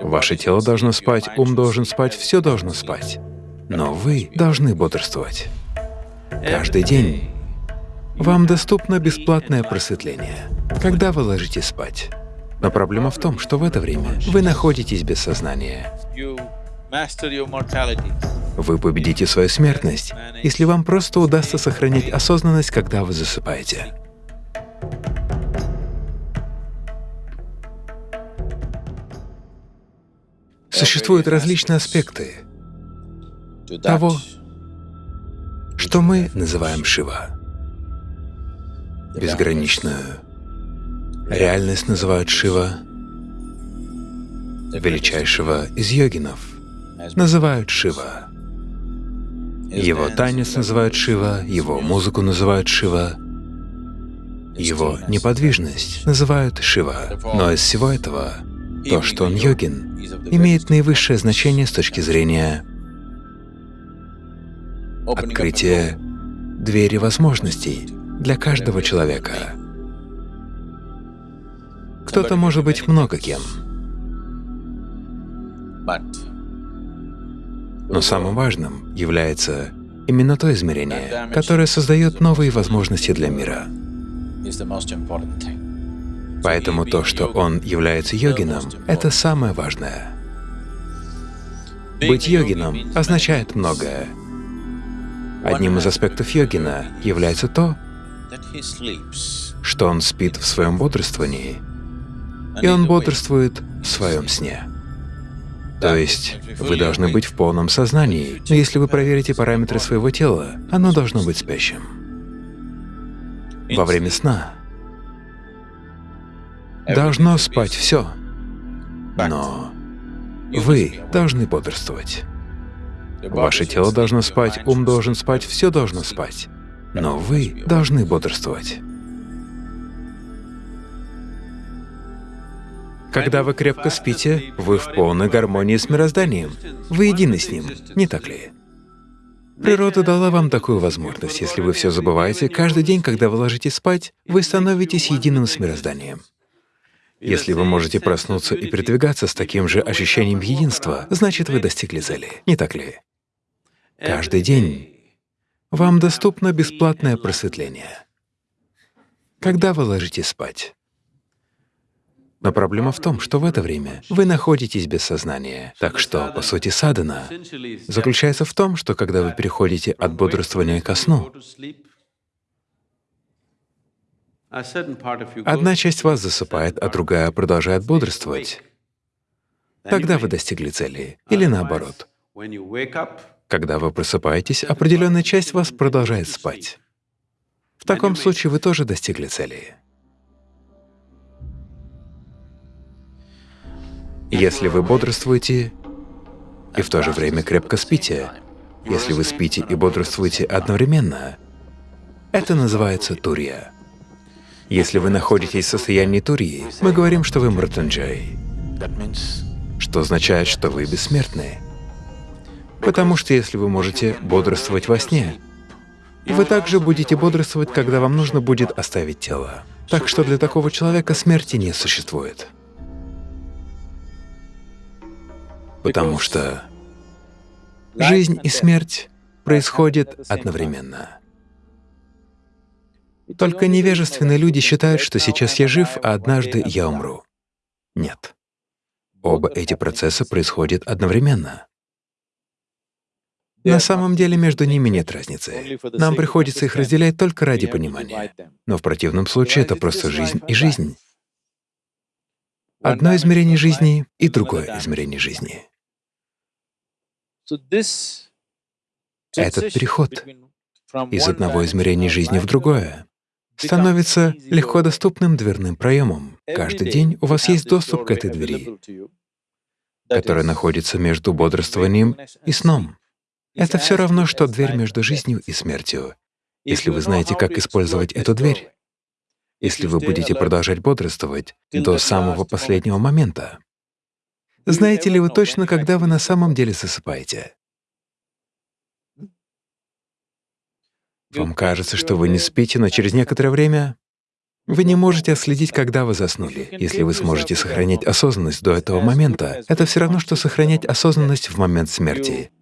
Ваше тело должно спать, ум должен спать, все должно спать. Но вы должны бодрствовать. Каждый день вам доступно бесплатное просветление, когда вы ложитесь спать. Но проблема в том, что в это время вы находитесь без сознания. Вы победите свою смертность, если вам просто удастся сохранять осознанность, когда вы засыпаете. Существуют различные аспекты того, что мы называем Шива. Безграничную реальность называют Шива, величайшего из йогинов называют Шива. Его танец называют Шива, его музыку называют Шива, его неподвижность называют Шива. Но из всего этого то, что он йогин, имеет наивысшее значение с точки зрения открытия двери возможностей для каждого человека. Кто-то может быть много кем, но самым важным является именно то измерение, которое создает новые возможности для мира. Поэтому то, что он является йогином, это самое важное. Быть йогином означает многое. Одним из аспектов йогина является то, что он спит в своем бодрствовании, и он бодрствует в своем сне. То есть вы должны быть в полном сознании, но если вы проверите параметры своего тела, оно должно быть спящим. Во время сна должно спать все, но вы должны бодрствовать. Ваше тело должно спать, ум должен спать, все должно спать, но вы должны бодрствовать. Когда вы крепко спите, вы в полной гармонии с мирозданием, вы едины с ним, не так ли? Природа дала вам такую возможность. Если вы все забываете, каждый день, когда вы ложитесь спать, вы становитесь единым с мирозданием. Если вы можете проснуться и передвигаться с таким же ощущением единства, значит, вы достигли цели, не так ли? Каждый день вам доступно бесплатное просветление. Когда вы ложитесь спать? Но проблема в том, что в это время вы находитесь без сознания. Так что, по сути, садхана заключается в том, что когда вы переходите от бодрствования ко сну, одна часть вас засыпает, а другая продолжает бодрствовать. Тогда вы достигли цели. Или наоборот. Когда вы просыпаетесь, определенная часть вас продолжает спать. В таком случае вы тоже достигли цели. Если вы бодрствуете и в то же время крепко спите, если вы спите и бодрствуете одновременно, это называется турья. Если вы находитесь в состоянии турьи, мы говорим, что вы мратанджай, что означает, что вы бессмертны. Потому что если вы можете бодрствовать во сне, вы также будете бодрствовать, когда вам нужно будет оставить тело. Так что для такого человека смерти не существует. потому что жизнь и смерть происходят одновременно. Только невежественные люди считают, что сейчас я жив, а однажды я умру. Нет. Оба эти процесса происходят одновременно. На самом деле между ними нет разницы. Нам приходится их разделять только ради понимания. Но в противном случае это просто жизнь и жизнь. Одно измерение жизни и другое измерение жизни. Этот переход из одного измерения жизни в другое становится легко доступным дверным проемом. Каждый день у вас есть доступ к этой двери, которая находится между бодрствованием и сном. Это все равно, что дверь между жизнью и смертью. Если вы знаете, как использовать эту дверь, если вы будете продолжать бодрствовать до самого последнего момента, знаете ли вы точно, когда вы на самом деле засыпаете? Вам кажется, что вы не спите, но через некоторое время Вы не можете отследить, когда вы заснули. Если вы сможете сохранять осознанность до этого момента, это все равно, что сохранять осознанность в момент смерти.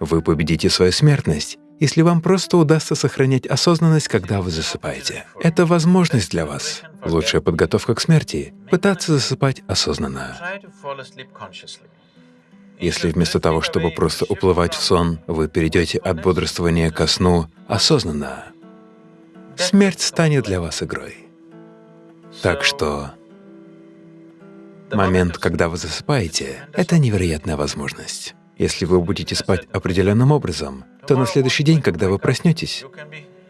Вы победите свою смертность, если вам просто удастся сохранять осознанность, когда вы засыпаете. Это возможность для вас. Лучшая подготовка к смерти — пытаться засыпать осознанно. Если вместо того, чтобы просто уплывать в сон, вы перейдете от бодрствования ко сну осознанно, смерть станет для вас игрой. Так что момент, когда вы засыпаете, — это невероятная возможность. Если вы будете спать определенным образом, то на следующий день, когда вы проснетесь,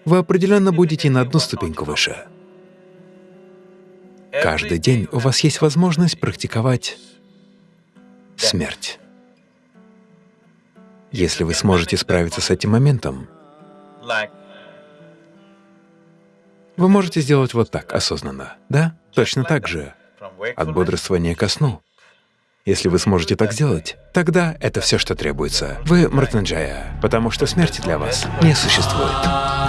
вы определенно будете на одну ступеньку выше. Каждый день у вас есть возможность практиковать смерть. Если вы сможете справиться с этим моментом, вы можете сделать вот так, осознанно, да? Точно так же, от бодрствования ко сну. Если вы сможете так сделать, тогда это все, что требуется. Вы Мртанджая, потому что смерти для вас не существует.